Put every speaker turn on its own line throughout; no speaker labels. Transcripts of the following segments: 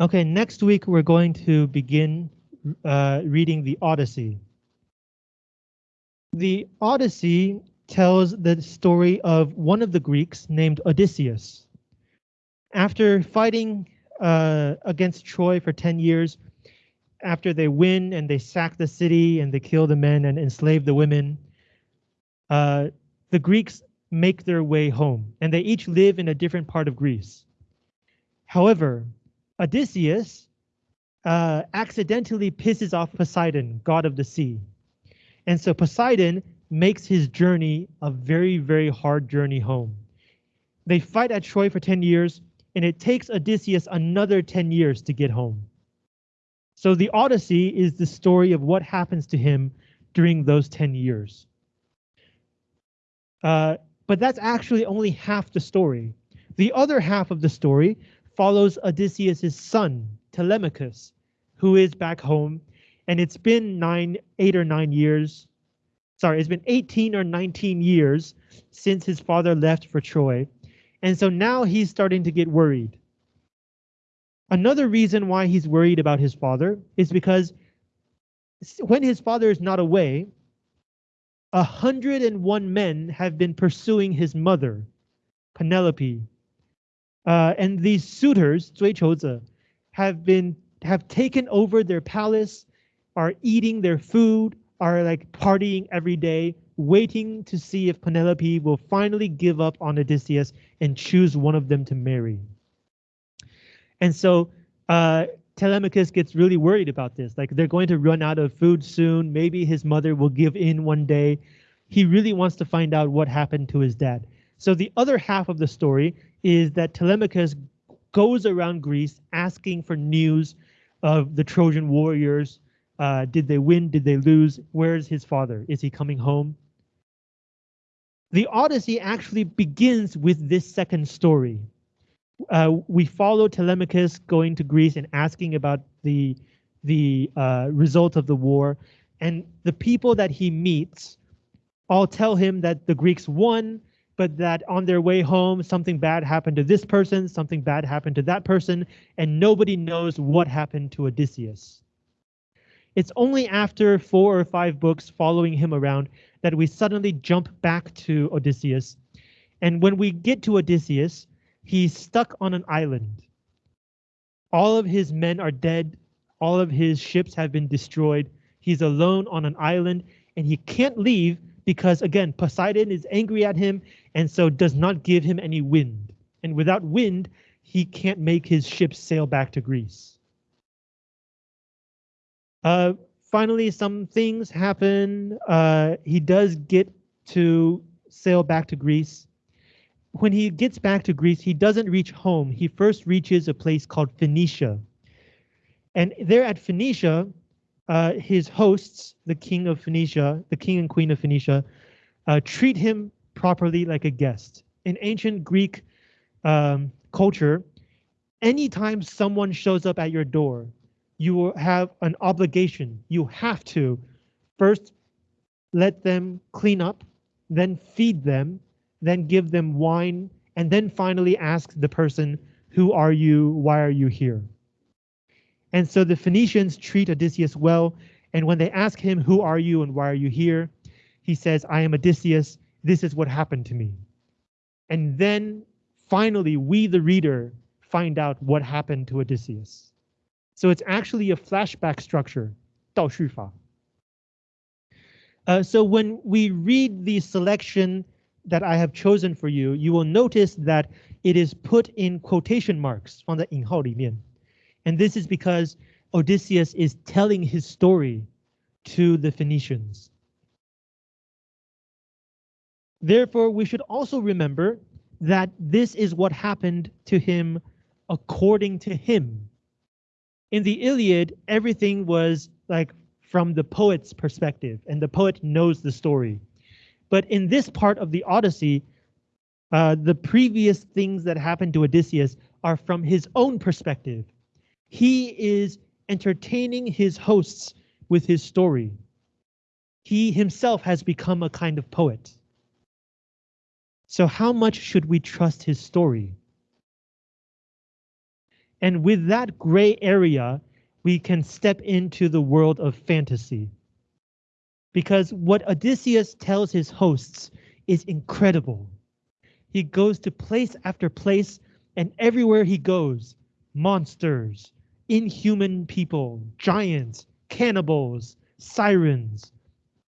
Okay, next week we're going to begin uh, reading the Odyssey. The Odyssey tells the story of one of the Greeks named Odysseus. After fighting uh, against Troy for 10 years, after they win and they sack the city and they kill the men and enslave the women, uh, the Greeks make their way home and they each live in a different part of Greece. However, Odysseus uh, accidentally pisses off Poseidon, god of the sea. And so Poseidon makes his journey a very, very hard journey home. They fight at Troy for 10 years, and it takes Odysseus another 10 years to get home. So the Odyssey is the story of what happens to him during those 10 years. Uh, but that's actually only half the story. The other half of the story follows Odysseus's son, Telemachus, who is back home, and it's been nine, eight or nine years. Sorry, it's been 18 or 19 years since his father left for Troy. And so now he's starting to get worried. Another reason why he's worried about his father is because when his father is not away, 101 men have been pursuing his mother, Penelope. Uh, and these suitors, 追求者, have been have taken over their palace, are eating their food, are like partying every day, waiting to see if Penelope will finally give up on Odysseus and choose one of them to marry. And so uh, Telemachus gets really worried about this. Like they're going to run out of food soon. Maybe his mother will give in one day. He really wants to find out what happened to his dad. So the other half of the story is that Telemachus goes around Greece asking for news of the Trojan warriors. Uh, did they win? Did they lose? Where's his father? Is he coming home? The Odyssey actually begins with this second story. Uh, we follow Telemachus going to Greece and asking about the the uh, result of the war, and the people that he meets all tell him that the Greeks won, but that on their way home, something bad happened to this person, something bad happened to that person, and nobody knows what happened to Odysseus. It's only after four or five books following him around that we suddenly jump back to Odysseus. And when we get to Odysseus, he's stuck on an island. All of his men are dead. All of his ships have been destroyed. He's alone on an island and he can't leave because again, Poseidon is angry at him and so does not give him any wind. And without wind, he can't make his ship sail back to Greece. Uh, finally, some things happen. Uh, he does get to sail back to Greece. When he gets back to Greece, he doesn't reach home. He first reaches a place called Phaeacia. And there at Phaeacia, uh, his hosts, the king of Phaeacia, the king and queen of Phaeacia, uh, treat him properly like a guest. In ancient Greek um, culture, anytime someone shows up at your door, you will have an obligation. You have to first let them clean up, then feed them, then give them wine, and then finally ask the person, who are you? Why are you here? And so the Phaeacians treat Odysseus well, and when they ask him, Who are you and why are you here? he says, I am Odysseus. This is what happened to me. And then finally, we, the reader, find out what happened to Odysseus. So it's actually a flashback structure, uh, so when we read the selection that I have chosen for you, you will notice that it is put in quotation marks, 放在引号里面。And this is because Odysseus is telling his story to the Phaeacians. Therefore, we should also remember that this is what happened to him according to him. In the Iliad, everything was like from the poet's perspective, and the poet knows the story. But in this part of the Odyssey, uh, the previous things that happened to Odysseus are from his own perspective. He is entertaining his hosts with his story. He himself has become a kind of poet. So how much should we trust his story? And with that gray area, we can step into the world of fantasy. Because what Odysseus tells his hosts is incredible. He goes to place after place, and everywhere he goes, monsters, inhuman people, giants, cannibals, sirens,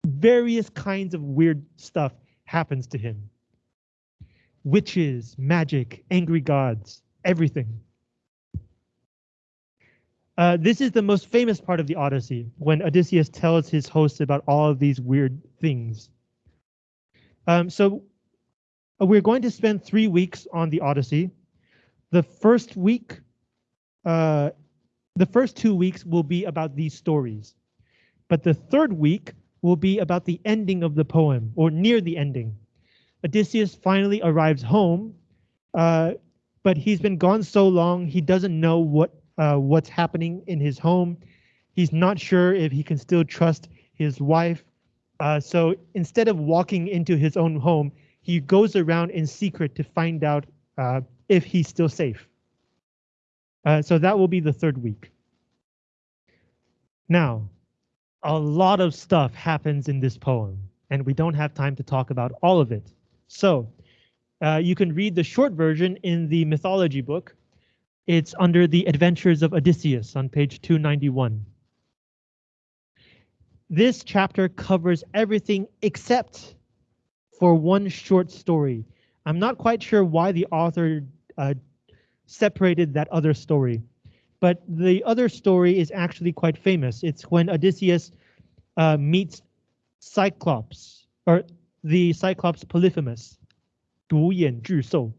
various kinds of weird stuff happens to him. Witches, magic, angry gods, everything. Uh, this is the most famous part of the Odyssey, when Odysseus tells his hosts about all of these weird things. Um, so uh, we're going to spend three weeks on the Odyssey. The first week, uh, the first two weeks will be about these stories, but the third week will be about the ending of the poem, or near the ending. Odysseus finally arrives home, uh, but he's been gone so long he doesn't know what uh, what's happening in his home. He's not sure if he can still trust his wife. Uh, so instead of walking into his own home, he goes around in secret to find out uh, if he's still safe. Uh, so that will be the third week. Now, a lot of stuff happens in this poem, and we don't have time to talk about all of it. So uh, you can read the short version in the mythology book, it's under the Adventures of Odysseus on page 291. This chapter covers everything except for one short story. I'm not quite sure why the author uh, separated that other story, but the other story is actually quite famous. It's when Odysseus uh, meets Cyclops, or the Cyclops Polyphemus, 独眼巨兽.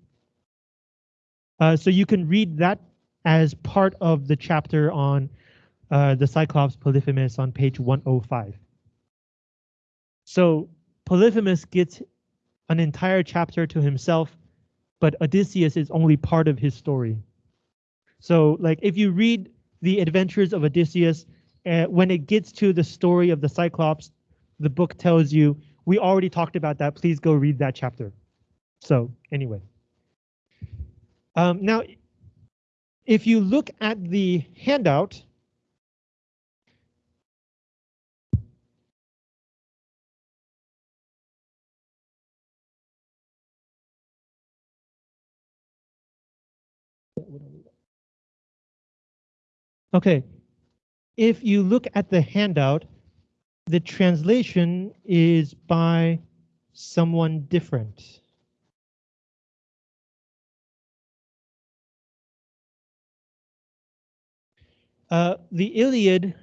Uh, so you can read that as part of the chapter on uh, the Cyclops Polyphemus on page 105. So Polyphemus gets an entire chapter to himself, but Odysseus is only part of his story. So like if you read the adventures of Odysseus, uh, when it gets to the story of the Cyclops, the book tells you, we already talked about that, please go read that chapter. So anyway. Um, now, if you look at the handout, Okay, if you look at the handout, the translation is by someone different. Uh, the Iliad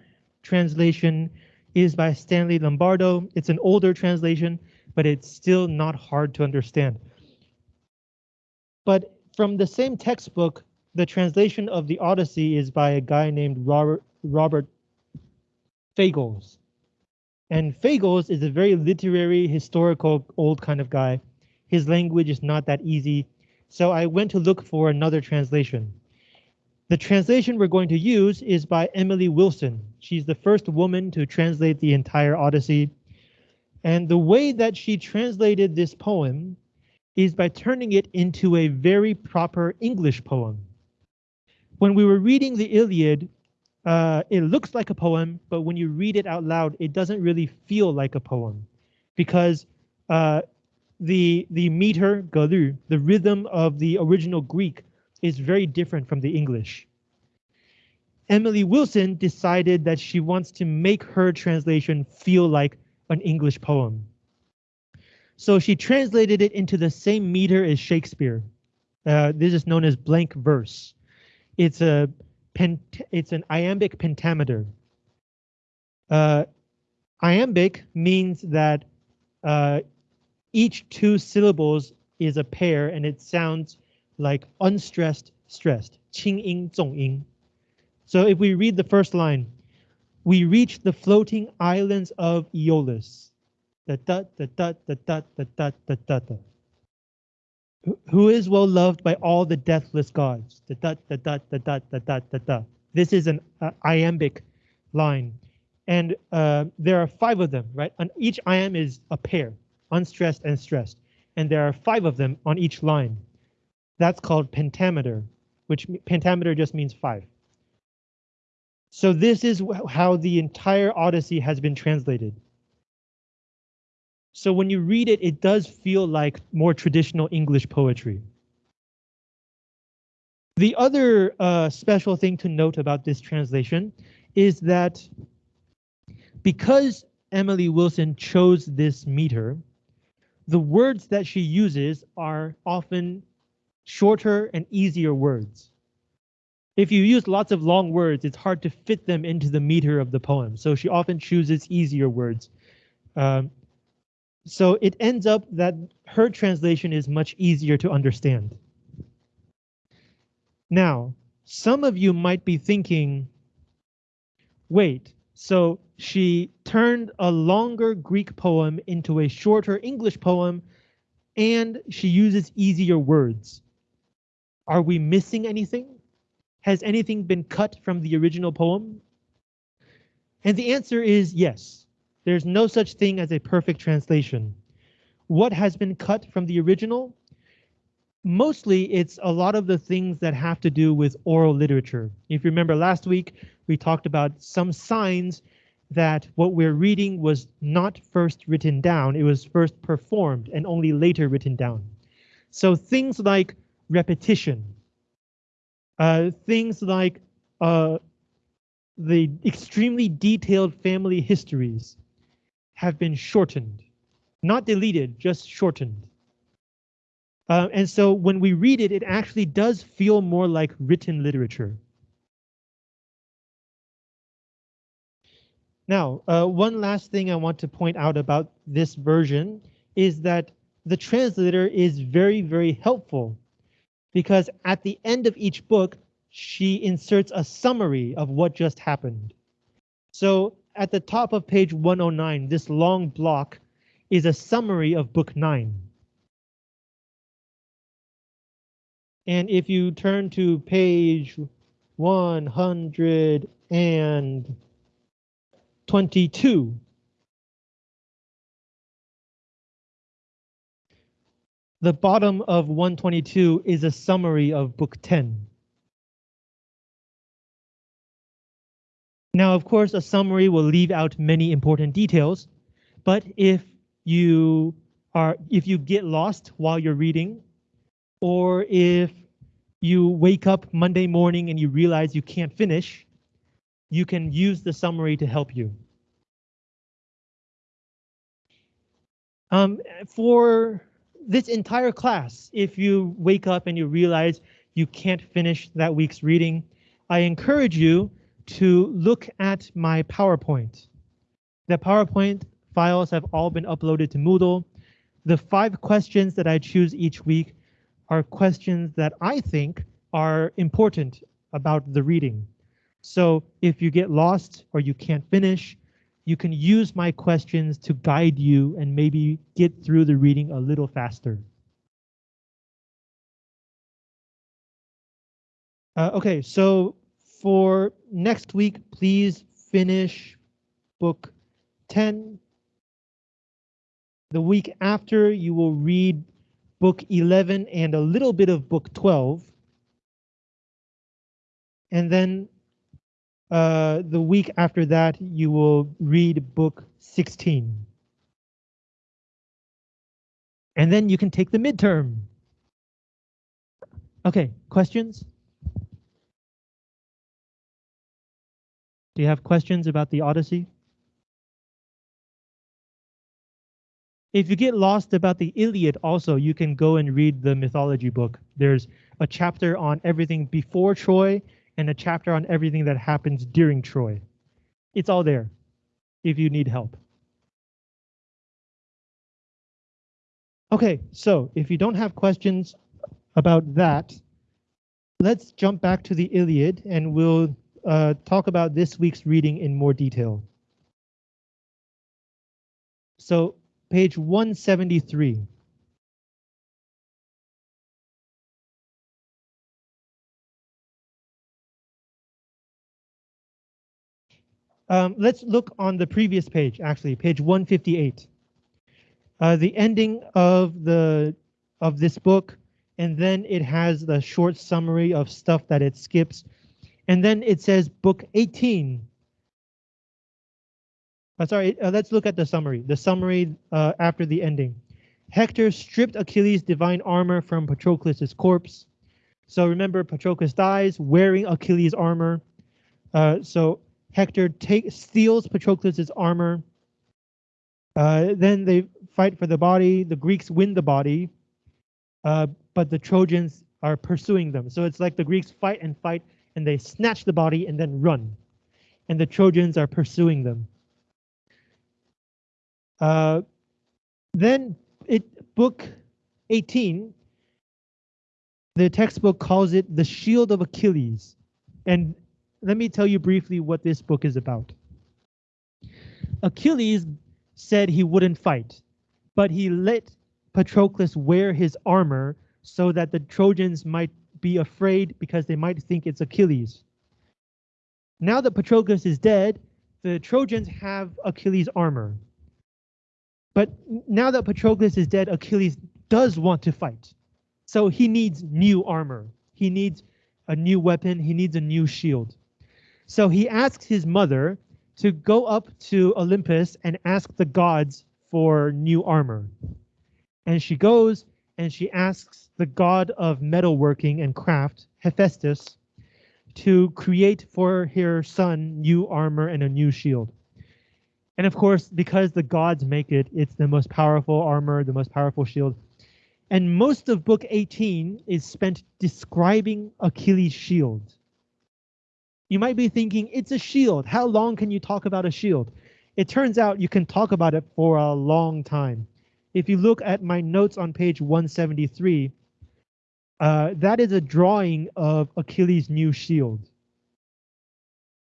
translation is by Stanley Lombardo. It's an older translation, but it's still not hard to understand. But from the same textbook, the translation of the Odyssey is by a guy named Robert, Robert Fagles. And Fagles is a very literary, historical, old kind of guy. His language is not that easy, so I went to look for another translation. The translation we're going to use is by Emily Wilson. She's the first woman to translate the entire Odyssey. And the way that she translated this poem is by turning it into a very proper English poem. When we were reading the Iliad, uh, it looks like a poem, but when you read it out loud, it doesn't really feel like a poem because uh, the the meter, galu, the rhythm of the original Greek is very different from the English. Emily Wilson decided that she wants to make her translation feel like an English poem. So she translated it into the same meter as Shakespeare. Uh, this is known as blank verse. It's a pent it's an iambic pentameter. Uh, iambic means that uh, each two syllables is a pair and it sounds like unstressed stressed. Qing ying zong ying. So if we read the first line, we reach the floating islands of Aeolus. The da da da da da da da da da who is well loved by all the deathless gods. The dot, the dot, the dot, the dot, the dot. This is an uh, iambic line, and uh, there are five of them, right? And each iamb is a pair, unstressed and stressed, and there are five of them on each line. That's called pentameter, which pentameter just means five. So this is how the entire Odyssey has been translated. So when you read it, it does feel like more traditional English poetry. The other uh, special thing to note about this translation is that because Emily Wilson chose this meter, the words that she uses are often shorter and easier words. If you use lots of long words, it's hard to fit them into the meter of the poem. So she often chooses easier words. Um, so it ends up that her translation is much easier to understand. Now, some of you might be thinking, wait, so she turned a longer Greek poem into a shorter English poem, and she uses easier words. Are we missing anything? Has anything been cut from the original poem? And the answer is yes. There's no such thing as a perfect translation. What has been cut from the original? Mostly it's a lot of the things that have to do with oral literature. If you remember last week, we talked about some signs that what we're reading was not first written down, it was first performed and only later written down. So things like repetition, uh, things like uh, the extremely detailed family histories have been shortened, not deleted, just shortened. Uh, and so when we read it, it actually does feel more like written literature. Now, uh, one last thing I want to point out about this version is that the translator is very, very helpful because at the end of each book, she inserts a summary of what just happened. So at the top of page 109, this long block is a summary of book 9. And if you turn to page 122, The bottom of 122 is a summary of book 10. Now, of course, a summary will leave out many important details, but if you are if you get lost while you're reading, or if you wake up Monday morning and you realize you can't finish, you can use the summary to help you. Um, for this entire class, if you wake up and you realize you can't finish that week's reading, I encourage you to look at my PowerPoint. The PowerPoint files have all been uploaded to Moodle. The five questions that I choose each week are questions that I think are important about the reading. So if you get lost or you can't finish, you can use my questions to guide you and maybe get through the reading a little faster. Uh, okay, so for next week, please finish book 10. The week after, you will read book 11 and a little bit of book 12. And then uh, the week after that, you will read book 16. And then you can take the midterm. Okay, questions? Do you have questions about the Odyssey? If you get lost about the Iliad also, you can go and read the mythology book. There's a chapter on everything before Troy and a chapter on everything that happens during Troy. It's all there if you need help. Okay, so if you don't have questions about that, let's jump back to the Iliad and we'll uh, talk about this week's reading in more detail. So page 173. Um, let's look on the previous page, actually, page 158. Uh, the ending of the of this book and then it has the short summary of stuff that it skips. And then it says book 18. Uh, sorry, uh, let's look at the summary. The summary uh, after the ending. Hector stripped Achilles' divine armor from Patroclus' corpse. So remember, Patroclus dies wearing Achilles' armor. Uh, so Hector take, steals Patroclus' armor. Uh, then they fight for the body. The Greeks win the body, uh, but the Trojans are pursuing them. So it's like the Greeks fight and fight, and they snatch the body and then run. And the Trojans are pursuing them. Uh, then it book 18, the textbook calls it the Shield of Achilles. And let me tell you briefly what this book is about. Achilles said he wouldn't fight, but he let Patroclus wear his armor so that the Trojans might be afraid because they might think it's Achilles. Now that Patroclus is dead, the Trojans have Achilles' armor. But now that Patroclus is dead, Achilles does want to fight. So he needs new armor. He needs a new weapon. He needs a new shield. So he asks his mother to go up to Olympus and ask the gods for new armor. And she goes and she asks the god of metalworking and craft, Hephaestus, to create for her son new armor and a new shield. And of course, because the gods make it, it's the most powerful armor, the most powerful shield. And most of book 18 is spent describing Achilles' shield. You might be thinking, it's a shield. How long can you talk about a shield? It turns out you can talk about it for a long time. If you look at my notes on page 173, uh, that is a drawing of Achilles' new shield.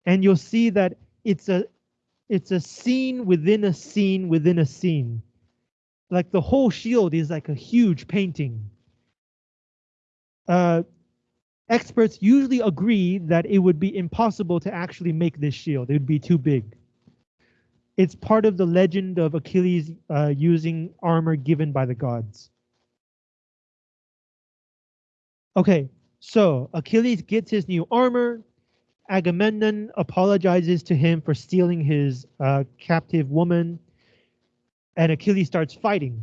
And you'll see that it's a it's a scene within a scene within a scene. Like the whole shield is like a huge painting. Uh, experts usually agree that it would be impossible to actually make this shield. It would be too big. It's part of the legend of Achilles uh, using armor given by the gods. Okay, so Achilles gets his new armor. Agamemnon apologizes to him for stealing his uh, captive woman, and Achilles starts fighting.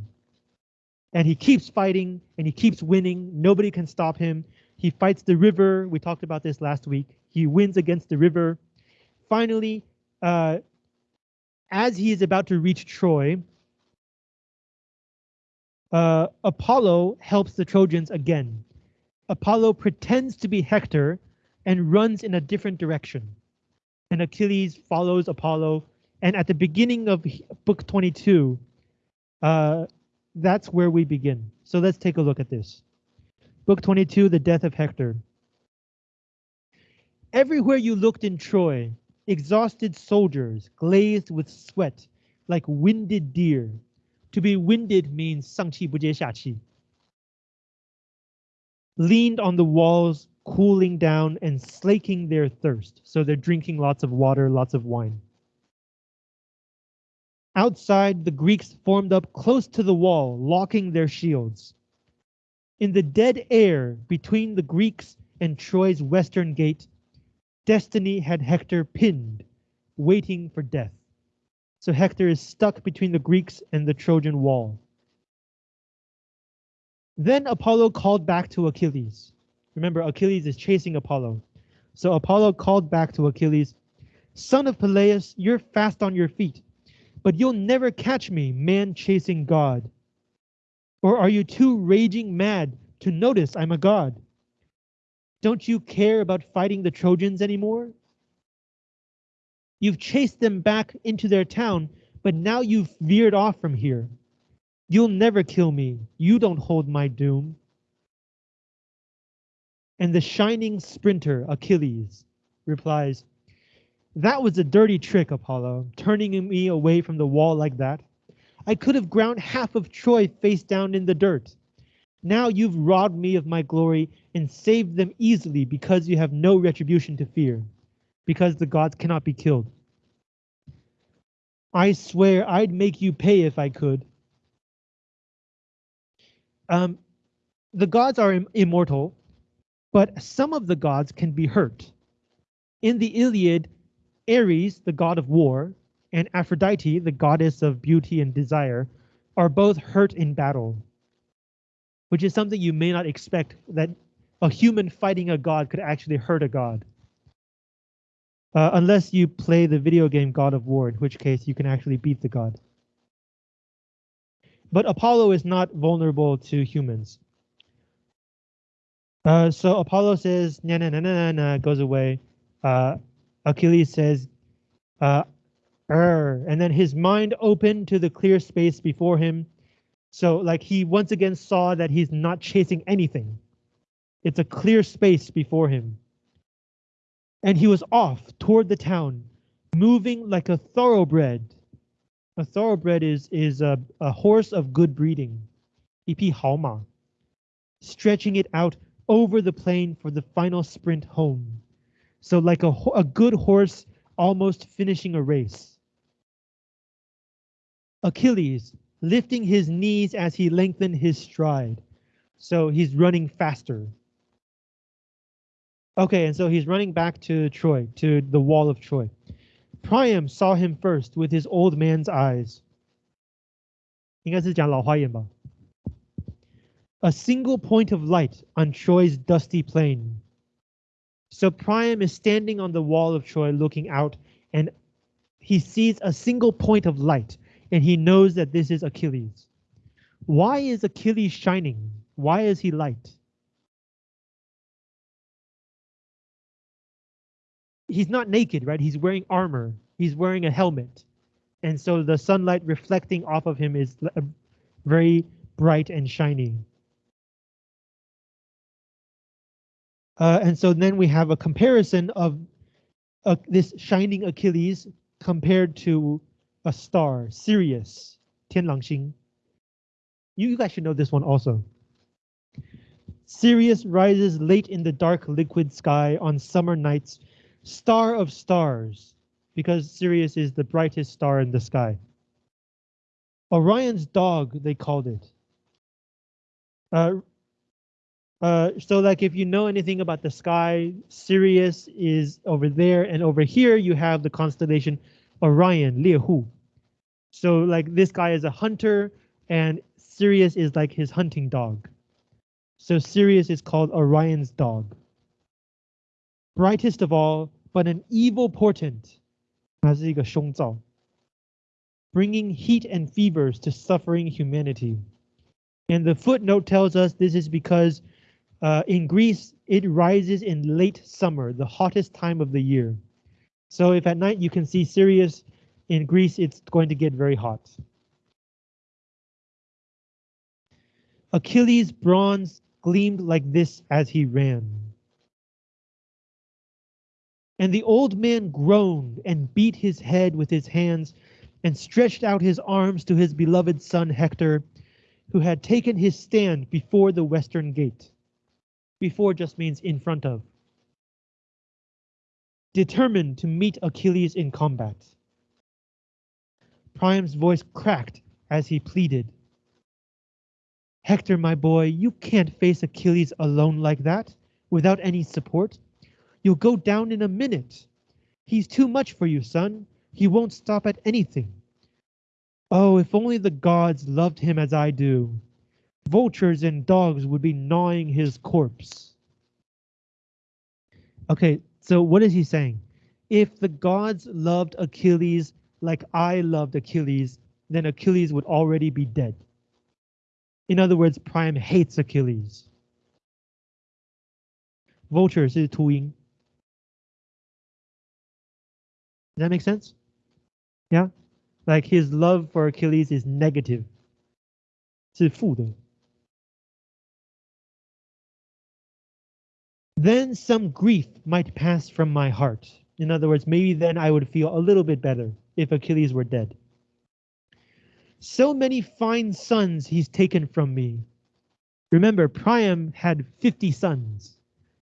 And he keeps fighting, and he keeps winning. Nobody can stop him. He fights the river. We talked about this last week. He wins against the river. Finally, uh, as he is about to reach Troy, uh, Apollo helps the Trojans again. Apollo pretends to be Hector and runs in a different direction. And Achilles follows Apollo. And at the beginning of book 22, uh, that's where we begin. So let's take a look at this. Book 22, The Death of Hector. Everywhere you looked in Troy, exhausted soldiers, glazed with sweat, like winded deer. To be winded means 上气不接下气. Leaned on the walls cooling down and slaking their thirst. So they're drinking lots of water, lots of wine. Outside, the Greeks formed up close to the wall, locking their shields. In the dead air between the Greeks and Troy's western gate, destiny had Hector pinned, waiting for death. So Hector is stuck between the Greeks and the Trojan wall. Then Apollo called back to Achilles. Remember, Achilles is chasing Apollo. So Apollo called back to Achilles, Son of Peleus, you're fast on your feet, but you'll never catch me, man chasing God. Or are you too raging mad to notice I'm a god? Don't you care about fighting the Trojans anymore? You've chased them back into their town, but now you've veered off from here. You'll never kill me. You don't hold my doom and the shining sprinter, Achilles, replies, That was a dirty trick, Apollo, turning me away from the wall like that. I could have ground half of Troy face down in the dirt. Now you've robbed me of my glory and saved them easily because you have no retribution to fear, because the gods cannot be killed. I swear I'd make you pay if I could. Um, the gods are im immortal, but some of the gods can be hurt. In the Iliad, Ares, the god of war, and Aphrodite, the goddess of beauty and desire, are both hurt in battle, which is something you may not expect that a human fighting a god could actually hurt a god. Uh, unless you play the video game God of War, in which case you can actually beat the god. But Apollo is not vulnerable to humans. Uh, so Apollo says, na na na na na, goes away. Uh, Achilles says, uh, er, and then his mind opened to the clear space before him. So like he once again saw that he's not chasing anything. It's a clear space before him. And he was off toward the town, moving like a thoroughbred. A thoroughbred is, is a, a horse of good breeding. 一匹好马. Stretching it out over the plain for the final sprint home. So like a, a good horse almost finishing a race. Achilles lifting his knees as he lengthened his stride. So he's running faster. Okay, and so he's running back to Troy, to the wall of Troy. Priam saw him first with his old man's eyes. 应该是讲老花眼吧. A single point of light on Troy's dusty plain. So Priam is standing on the wall of Troy looking out and he sees a single point of light and he knows that this is Achilles. Why is Achilles shining? Why is he light? He's not naked, right? He's wearing armor. He's wearing a helmet. And so the sunlight reflecting off of him is very bright and shiny. Uh, and so then we have a comparison of uh, this shining Achilles compared to a star, Sirius, Tianlangxing. You, you guys should know this one also. Sirius rises late in the dark liquid sky on summer nights, star of stars, because Sirius is the brightest star in the sky. Orion's dog, they called it. Uh, uh, so like if you know anything about the sky, Sirius is over there and over here you have the constellation Orion, 猎户. So like this guy is a hunter, and Sirius is like his hunting dog. So Sirius is called Orion's dog. Brightest of all, but an evil portent. 它是一个凶兆. Bringing heat and fevers to suffering humanity. And the footnote tells us this is because uh, in Greece, it rises in late summer, the hottest time of the year. So if at night you can see Sirius, in Greece, it's going to get very hot. Achilles' bronze gleamed like this as he ran. And the old man groaned and beat his head with his hands and stretched out his arms to his beloved son Hector, who had taken his stand before the western gate. Before just means in front of. Determined to meet Achilles in combat. Priam's voice cracked as he pleaded. Hector, my boy, you can't face Achilles alone like that, without any support. You'll go down in a minute. He's too much for you, son. He won't stop at anything. Oh, if only the gods loved him as I do. Vultures and dogs would be gnawing his corpse. Okay, so what is he saying? If the gods loved Achilles like I loved Achilles, then Achilles would already be dead. In other words, Priam hates Achilles. Vulture is Tuing. Does that make sense? Yeah? Like his love for Achilles is negative. 是负的。Then some grief might pass from my heart. In other words, maybe then I would feel a little bit better if Achilles were dead. So many fine sons he's taken from me. Remember, Priam had 50 sons,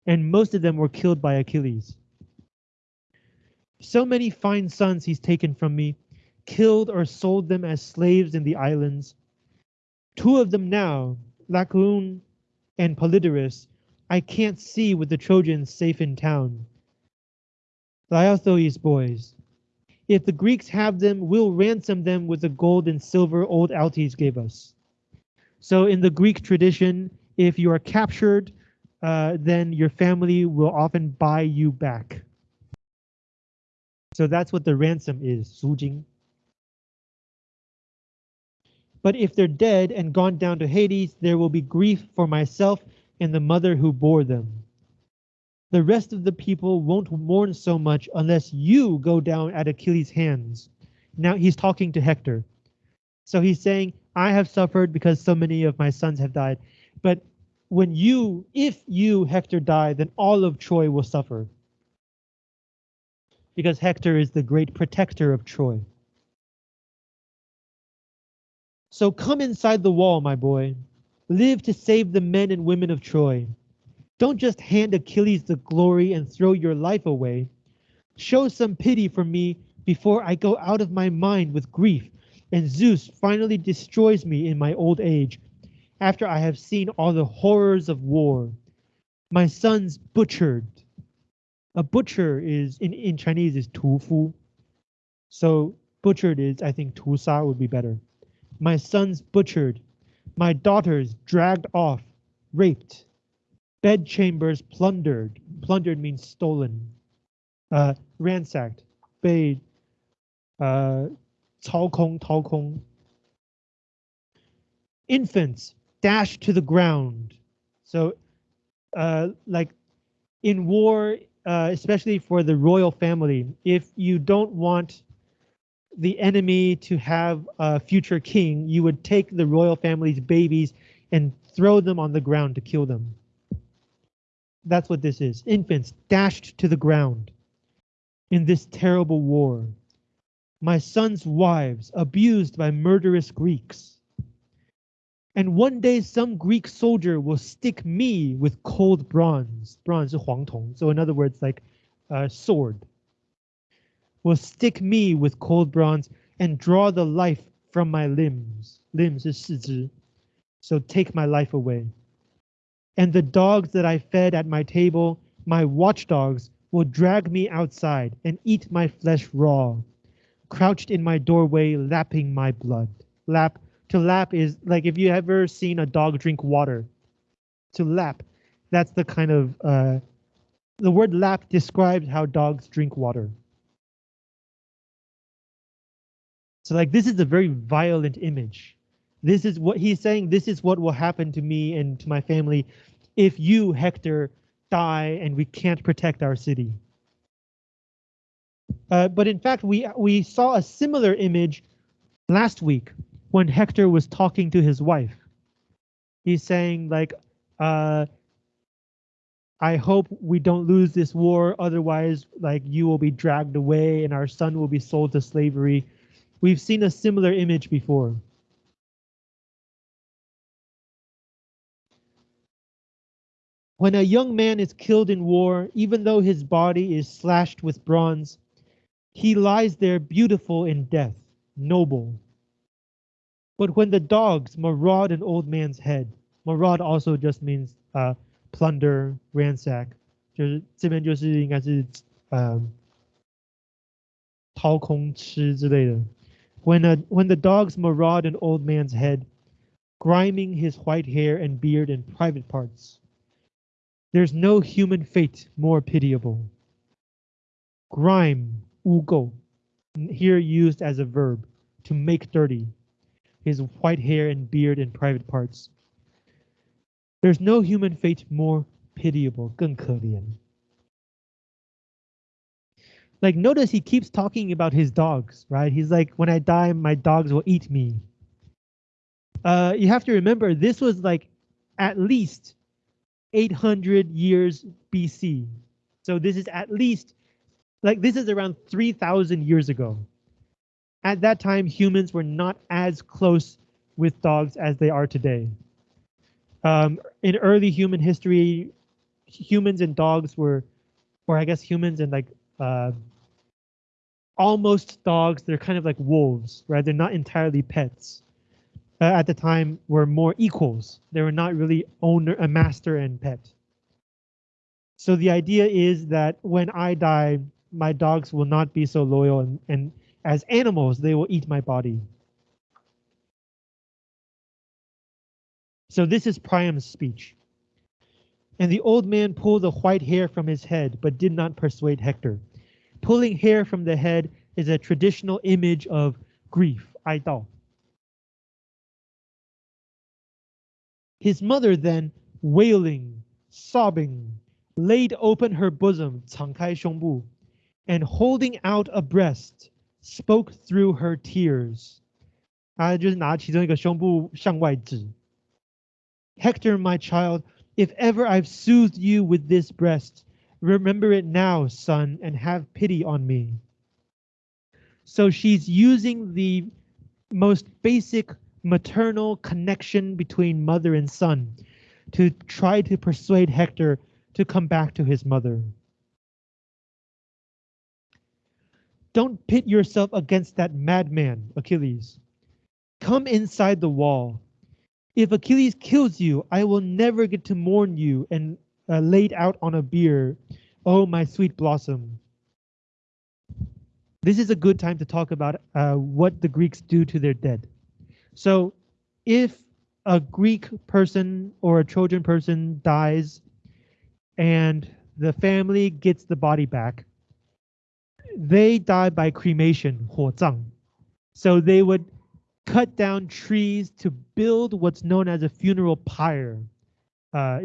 and most of them were killed by Achilles. So many fine sons he's taken from me, killed or sold them as slaves in the islands. Two of them now, Lycaon and Polydorus, I can't see with the Trojans safe in town. Laothoes boys, if the Greeks have them, we'll ransom them with the gold and silver old Altes gave us. So in the Greek tradition, if you are captured, uh, then your family will often buy you back. So that's what the ransom is, sujing. But if they're dead and gone down to Hades, there will be grief for myself and the mother who bore them. The rest of the people won't mourn so much unless you go down at Achilles' hands. Now he's talking to Hector. So he's saying, I have suffered because so many of my sons have died. But when you, if you, Hector, die, then all of Troy will suffer. Because Hector is the great protector of Troy. So come inside the wall, my boy. Live to save the men and women of Troy. Don't just hand Achilles the glory and throw your life away. Show some pity for me before I go out of my mind with grief and Zeus finally destroys me in my old age after I have seen all the horrors of war. My son's butchered. A butcher is in, in Chinese is tufu. So butchered is I think tusa would be better. My son's butchered My daughters dragged off, raped bedchambers plundered. Plundered means stolen. Uh, ransacked. 被呃操空掏空. Infants dashed to the ground. So, uh, like in war, uh, especially for the royal family, if you don't want the enemy to have a future king, you would take the royal family's babies and throw them on the ground to kill them. That's what this is. Infants dashed to the ground in this terrible war. My son's wives abused by murderous Greeks. And one day some Greek soldier will stick me with cold bronze. Bronze is 黄铜. So in other words, like a sword. Will stick me with cold bronze and draw the life from my limbs. Limbs is 四肢. So take my life away and the dogs that I fed at my table, my watchdogs, will drag me outside and eat my flesh raw, crouched in my doorway, lapping my blood. Lap, to lap is like if you ever seen a dog drink water. To lap, that's the kind of, uh, the word lap describes how dogs drink water. So like this is a very violent image. This is what he's saying. This is what will happen to me and to my family if you, Hector, die and we can't protect our city. Uh, but in fact, we we saw a similar image last week when Hector was talking to his wife. He's saying like, uh, I hope we don't lose this war, otherwise like you will be dragged away and our son will be sold to slavery. We've seen a similar image before. When a young man is killed in war, even though his body is slashed with bronze, he lies there beautiful in death, noble. But when the dogs maraud an old man's head, maraud also just means uh, plunder, ransack，就是这边就是应该是呃掏空吃之类的。 When a, when the dogs maraud an old man's head, griming his white hair and beard and private parts. There's no human fate more pitiable. Grime, ugo, here used as a verb, to make dirty, his white hair and beard and private parts. There's no human fate more pitiable, 更可怜. Like notice he keeps talking about his dogs, right? He's like, when I die, my dogs will eat me. Uh, you have to remember this was like at least 800 years BC. So this is at least like this is around 3000 years ago. At that time, humans were not as close with dogs as they are today. Um, in early human history, humans and dogs were, or I guess humans and like uh, almost dogs, they're kind of like wolves, right? They're not entirely pets. uh, at the time were more equals. They were not really owner, a master and pet. So the idea is that when I die, my dogs will not be so loyal and, and as animals, they will eat my body. So this is Priam's speech. And the old man pulled the white hair from his head, but did not persuade Hector. Pulling hair from the head is a traditional image of grief, 哀悼. His mother then, wailing, sobbing, laid open her bosom, 敞开胸部, and holding out a breast, spoke through her tears. 他就是拿其中一个胸部向外指。Hector, my child, if ever I've soothed you with this breast, remember it now, son, and have pity on me. So she's using the most basic maternal connection between mother and son to try to persuade Hector to come back to his mother. Don't pit yourself against that madman, Achilles. Come inside the wall. If Achilles kills you, I will never get to mourn you and uh, laid out on a bier. Oh, my sweet blossom. This is a good time to talk about uh, what the Greeks do to their dead. So if a Greek person or a Trojan person dies and the family gets the body back, they die by cremation, 火葬. So they would cut down trees to build what's known as a funeral pyre. Uh,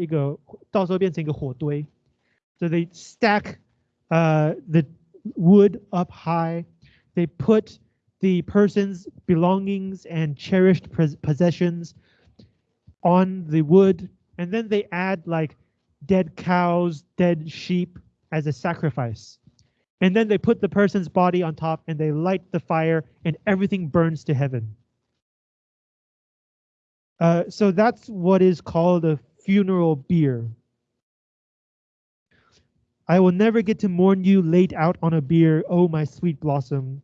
so they stack uh, the wood up high. They put the person's belongings and cherished possessions on the wood, and then they add like dead cows, dead sheep as a sacrifice. And then they put the person's body on top and they light the fire and everything burns to heaven. Uh, so that's what is called a funeral bier. I will never get to mourn you laid out on a bier, oh my sweet blossom.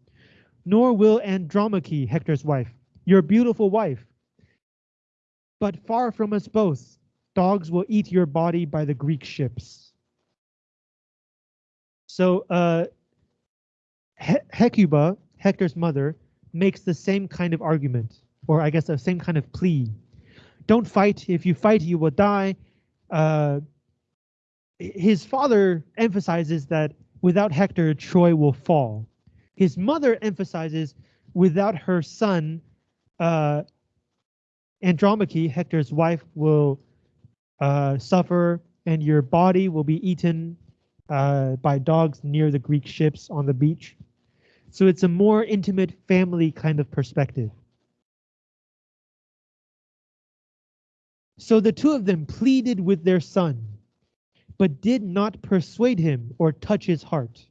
Nor will Andromache, Hector's wife, your beautiful wife. But far from us both, dogs will eat your body by the Greek ships. So uh, he Hecuba, Hector's mother, makes the same kind of argument, or I guess the same kind of plea. Don't fight. If you fight, you will die. Uh, his father emphasizes that without Hector, Troy will fall. His mother emphasizes without her son, uh, Andromache, Hector's wife, will uh, suffer and your body will be eaten uh, by dogs near the Greek ships on the beach. So it's a more intimate family kind of perspective. So the two of them pleaded with their son but did not persuade him or touch his heart.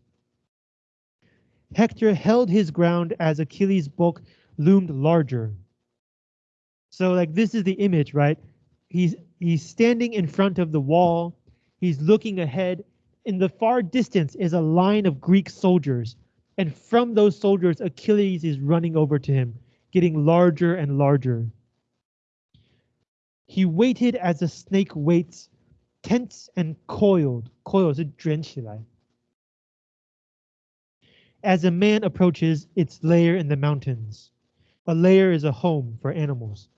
Hector held his ground as Achilles' bulk loomed larger. So like this is the image, right? He's he's standing in front of the wall. He's looking ahead. In the far distance is a line of Greek soldiers. And from those soldiers, Achilles is running over to him, getting larger and larger. He waited as a snake waits tense and coiled. Coil 是卷起来. As a man approaches its lair in the mountains, a lair is a home for animals.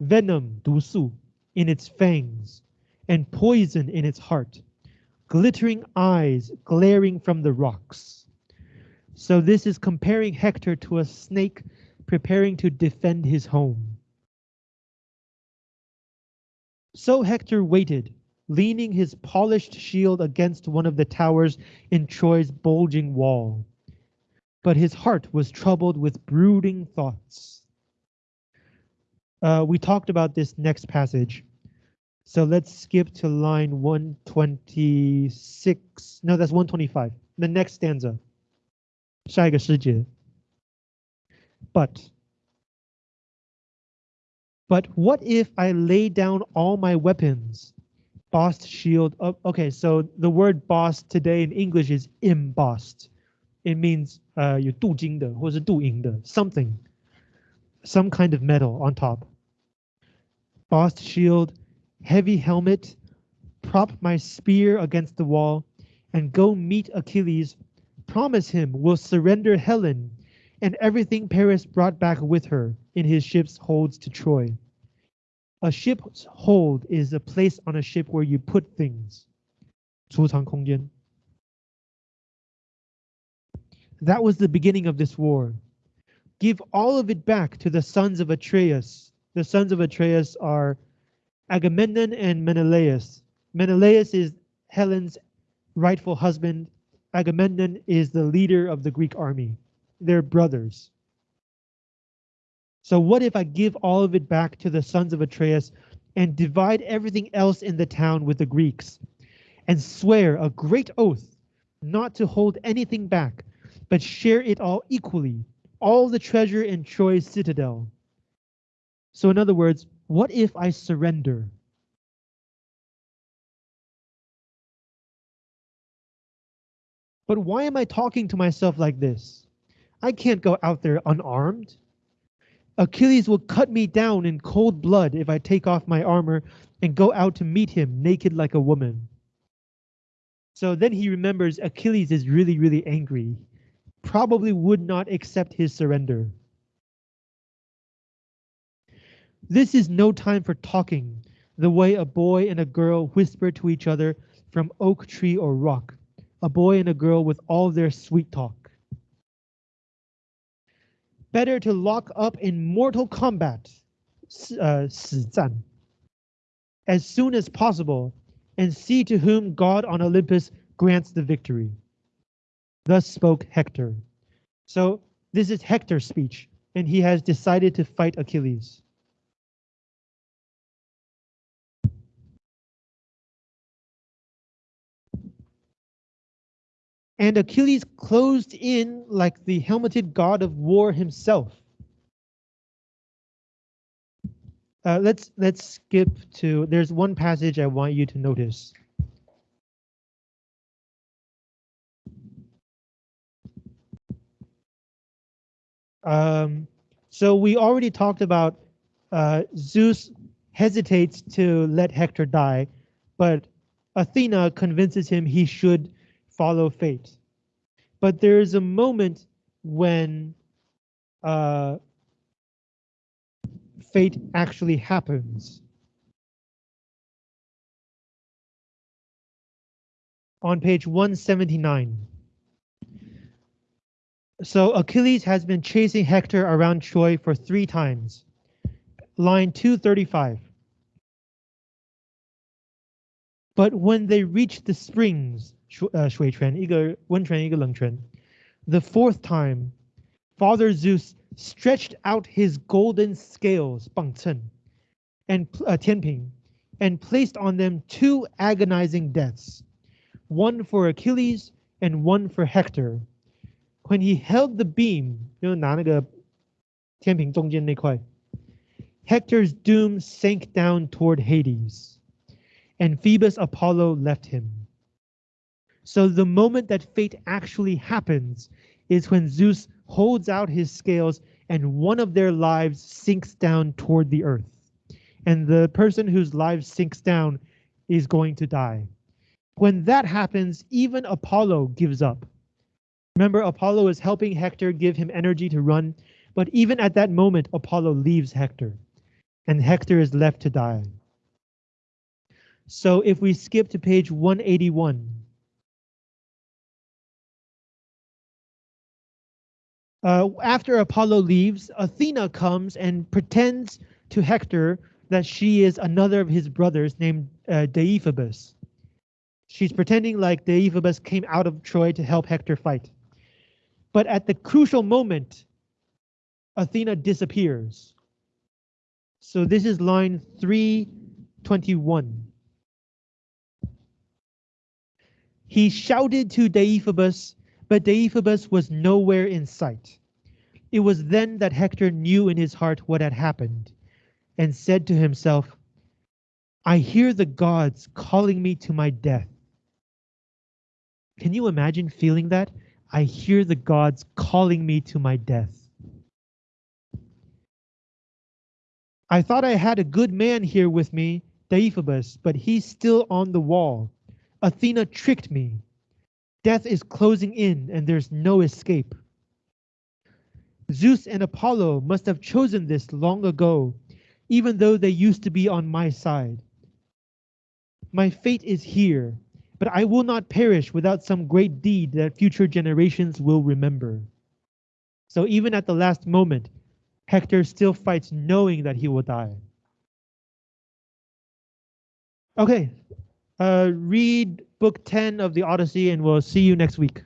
Venom, 毒素, in its fangs, and poison in its heart, glittering eyes glaring from the rocks. So this is comparing Hector to a snake preparing to defend his home. So Hector waited, leaning his polished shield against one of the towers in Troy's bulging wall. But his heart was troubled with brooding thoughts. Uh, we talked about this next passage. So let's skip to line 126. No, that's 125. The next stanza. 下一个诗节. But but what if I lay down all my weapons? Bossed shield. Oh, okay, so the word boss today in English is embossed. It means uh, 有镀金的或是镀银的 something. some kind of metal on top. Bossed shield, heavy helmet, prop my spear against the wall, and go meet Achilles. Promise him we'll surrender Helen and everything Paris brought back with her in his ship's holds to Troy. A ship's hold is a place on a ship where you put things. 储藏空间. That was the beginning of this war. Give all of it back to the sons of Atreus. The sons of Atreus are Agamemnon and Menelaus. Menelaus is Helen's rightful husband. Agamemnon is the leader of the Greek army. They're brothers. So what if I give all of it back to the sons of Atreus and divide everything else in the town with the Greeks and swear a great oath not to hold anything back, but share it all equally, all the treasure in Troy's citadel. So in other words, what if I surrender? But why am I talking to myself like this? I can't go out there unarmed. Achilles will cut me down in cold blood if I take off my armor and go out to meet him naked like a woman. So then he remembers Achilles is really, really angry, probably would not accept his surrender. This is no time for talking, the way a boy and a girl whisper to each other from oak tree or rock, a boy and a girl with all their sweet talk. Better to lock up in mortal combat, uh, as soon as possible and see to whom God on Olympus grants the victory. Thus spoke Hector. So this is Hector's speech, and he has decided to fight Achilles. And Achilles closed in like the helmeted god of war himself. Uh, let's let's skip to. There's one passage I want you to notice. Um, so we already talked about uh, Zeus hesitates to let Hector die, but Athena convinces him he should follow fate. But there is a moment when uh, fate actually happens. On page 179. So Achilles has been chasing Hector around Troy for three times. Line 235. But when they reach the springs, 呃水泉一个温泉一个冷泉, the fourth time, Father Zeus stretched out his golden scales, 磅秤, and uh, 天平, and placed on them two agonizing deaths, one for Achilles and one for Hector. When he held the beam, 就是拿那个天平中间那块, Hector's doom sank down toward Hades, and Phoebus Apollo left him. So the moment that fate actually happens is when Zeus holds out his scales and one of their lives sinks down toward the earth. And the person whose life sinks down is going to die. When that happens, even Apollo gives up. Remember, Apollo is helping Hector give him energy to run, but even at that moment, Apollo leaves Hector, and Hector is left to die. So if we skip to page 181, Uh, after Apollo leaves, Athena comes and pretends to Hector that she is another of his brothers named uh, Deiphobus. She's pretending like Deiphobus came out of Troy to help Hector fight. But at the crucial moment, Athena disappears. So this is line 321. He shouted to Deiphobus, but Deiphobus was nowhere in sight. It was then that Hector knew in his heart what had happened, and said to himself, I hear the gods calling me to my death. Can you imagine feeling that? I hear the gods calling me to my death. I thought I had a good man here with me, Deiphobus, but he's still on the wall. Athena tricked me. Death is closing in and there's no escape. Zeus and Apollo must have chosen this long ago, even though they used to be on my side. My fate is here, but I will not perish without some great deed that future generations will remember. So even at the last moment, Hector still fights knowing that he will die. Okay, uh, read book 10 of the Odyssey and we'll see you next week.